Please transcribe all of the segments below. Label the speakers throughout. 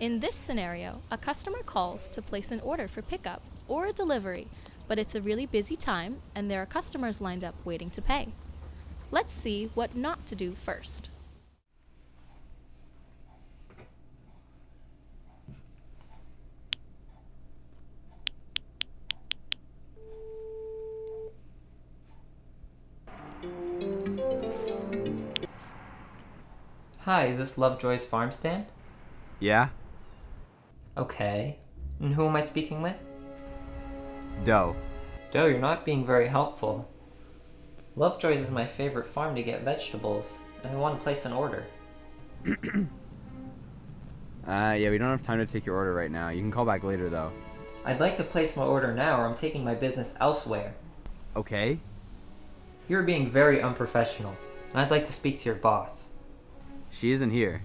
Speaker 1: In this scenario, a customer calls to place an order for pickup or a delivery, but it's a really busy time and there are customers lined up waiting to pay. Let's see what not to do first.
Speaker 2: Hi, is this Lovejoy's farm stand?
Speaker 3: Yeah?
Speaker 2: Okay. And who am I speaking with?
Speaker 3: Doe.
Speaker 2: Doe, you're not being very helpful. Lovejoy's is my favorite farm to get vegetables, and I want to place an order.
Speaker 3: Uh, yeah, we don't have time to take your order right now. You can call back later, though.
Speaker 2: I'd like to place my order now or I'm taking my business elsewhere.
Speaker 3: Okay?
Speaker 2: You're being very unprofessional, and I'd like to speak to your boss.
Speaker 3: She isn't here.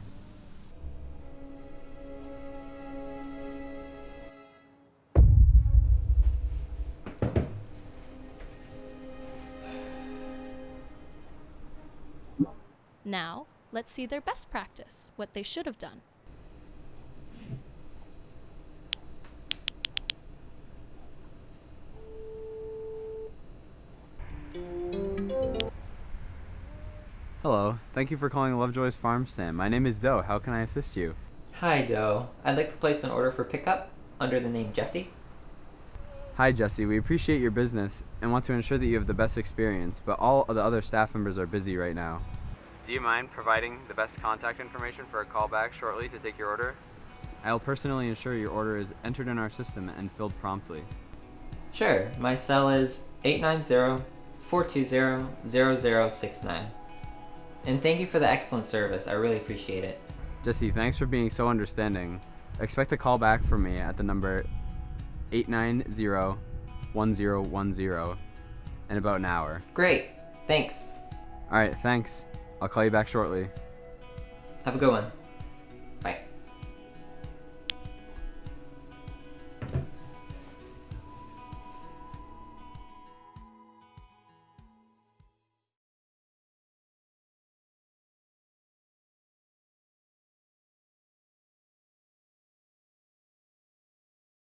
Speaker 1: Now, let's see their best practice, what they should have done.
Speaker 3: Hello. Thank you for calling Lovejoy's Farm Stand. My name is Doe. How can I assist you?
Speaker 2: Hi, Doe. I'd like to place an order for pickup under the name Jesse.
Speaker 3: Hi, Jesse. We appreciate your business and want to ensure that you have the best experience, but all of the other staff members are busy right now. Do you mind providing the best contact information for a callback shortly to take your order? I'll personally ensure your order is entered in our system and filled promptly.
Speaker 2: Sure, my cell is 890-420-0069. And thank you for the excellent service. I really appreciate it.
Speaker 3: Jesse, thanks for being so understanding. Expect a call back from me at the number 890-1010 in about an hour.
Speaker 2: Great. Thanks.
Speaker 3: Alright, thanks. I'll call you back shortly.
Speaker 2: Have a good one.